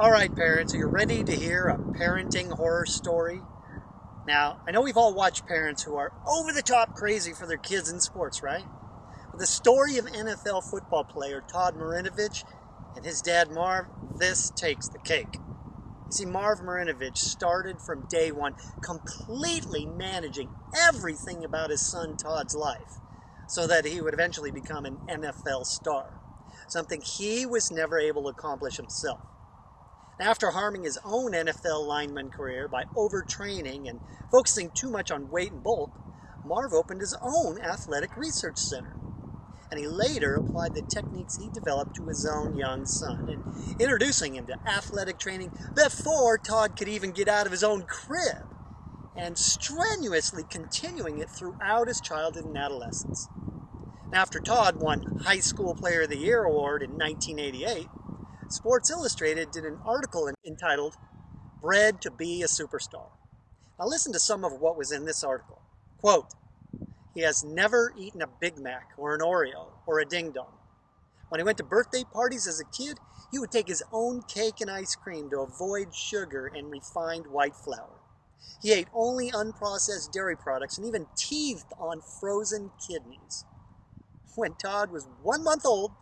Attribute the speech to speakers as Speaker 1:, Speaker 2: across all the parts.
Speaker 1: All right, parents, are you ready to hear a parenting horror story? Now, I know we've all watched parents who are over the top crazy for their kids in sports, right? But the story of NFL football player Todd Marinovich and his dad Marv, this takes the cake. You see, Marv Marinovich started from day one completely managing everything about his son Todd's life so that he would eventually become an NFL star, something he was never able to accomplish himself. After harming his own NFL lineman career by overtraining and focusing too much on weight and bulk, Marv opened his own athletic research center. And he later applied the techniques he developed to his own young son, and introducing him to athletic training before Todd could even get out of his own crib, and strenuously continuing it throughout his childhood and adolescence. After Todd won High School Player of the Year award in 1988, Sports Illustrated did an article entitled Bred to be a Superstar. Now listen to some of what was in this article. Quote, he has never eaten a Big Mac or an Oreo or a Ding Dong. When he went to birthday parties as a kid, he would take his own cake and ice cream to avoid sugar and refined white flour. He ate only unprocessed dairy products and even teethed on frozen kidneys. When Todd was one month old,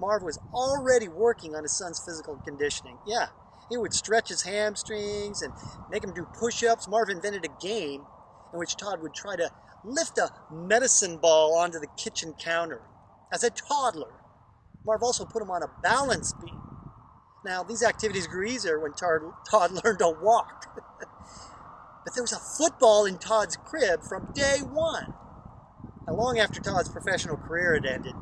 Speaker 1: Marv was already working on his son's physical conditioning. Yeah, he would stretch his hamstrings and make him do push-ups. Marv invented a game in which Todd would try to lift a medicine ball onto the kitchen counter. As a toddler, Marv also put him on a balance beam. Now, these activities grew easier when Todd learned to walk. but there was a football in Todd's crib from day one. Now, long after Todd's professional career had ended,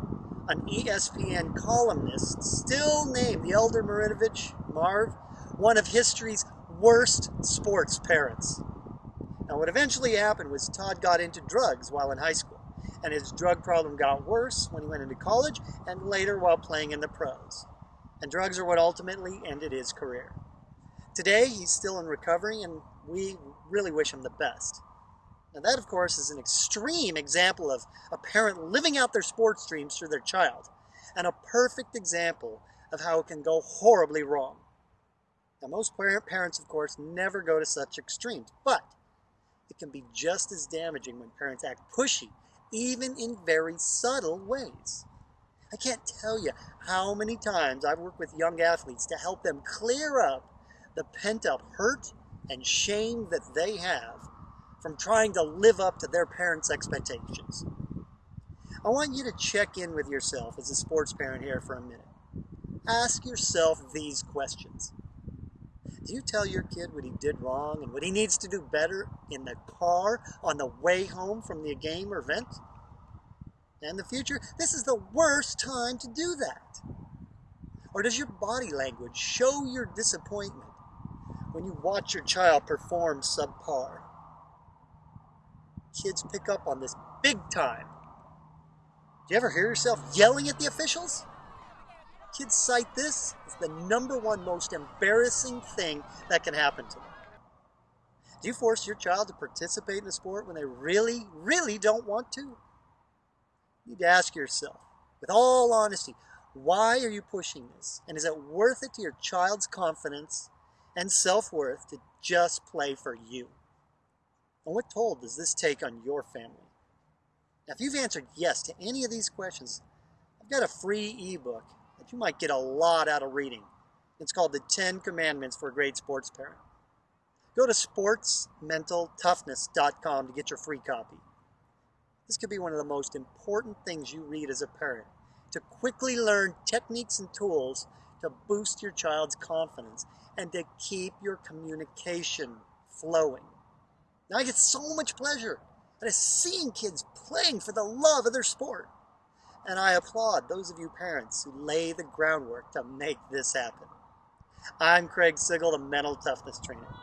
Speaker 1: an ESPN columnist still named the elder Marinovich, Marv, one of history's worst sports parents. Now what eventually happened was Todd got into drugs while in high school, and his drug problem got worse when he went into college and later while playing in the pros. And drugs are what ultimately ended his career. Today, he's still in recovery, and we really wish him the best. Now that, of course, is an extreme example of a parent living out their sports dreams through their child, and a perfect example of how it can go horribly wrong. Now most parents, of course, never go to such extremes, but it can be just as damaging when parents act pushy, even in very subtle ways. I can't tell you how many times I've worked with young athletes to help them clear up the pent-up hurt and shame that they have from trying to live up to their parents' expectations. I want you to check in with yourself as a sports parent here for a minute. Ask yourself these questions. Do you tell your kid what he did wrong and what he needs to do better in the car on the way home from the game or event? In the future, this is the worst time to do that. Or does your body language show your disappointment when you watch your child perform subpar? Kids pick up on this big time. Do you ever hear yourself yelling at the officials? Kids cite this as the number one most embarrassing thing that can happen to them. Do you force your child to participate in a sport when they really, really don't want to? You need to ask yourself, with all honesty, why are you pushing this? And is it worth it to your child's confidence and self-worth to just play for you? And what toll does this take on your family? Now, if you've answered yes to any of these questions, I've got a free ebook that you might get a lot out of reading. It's called The 10 Commandments for a Great Sports Parent. Go to sportsmentaltoughness.com to get your free copy. This could be one of the most important things you read as a parent, to quickly learn techniques and tools to boost your child's confidence and to keep your communication flowing. Now I get so much pleasure out of seeing kids playing for the love of their sport. And I applaud those of you parents who lay the groundwork to make this happen. I'm Craig Sigl, the Mental Toughness Trainer.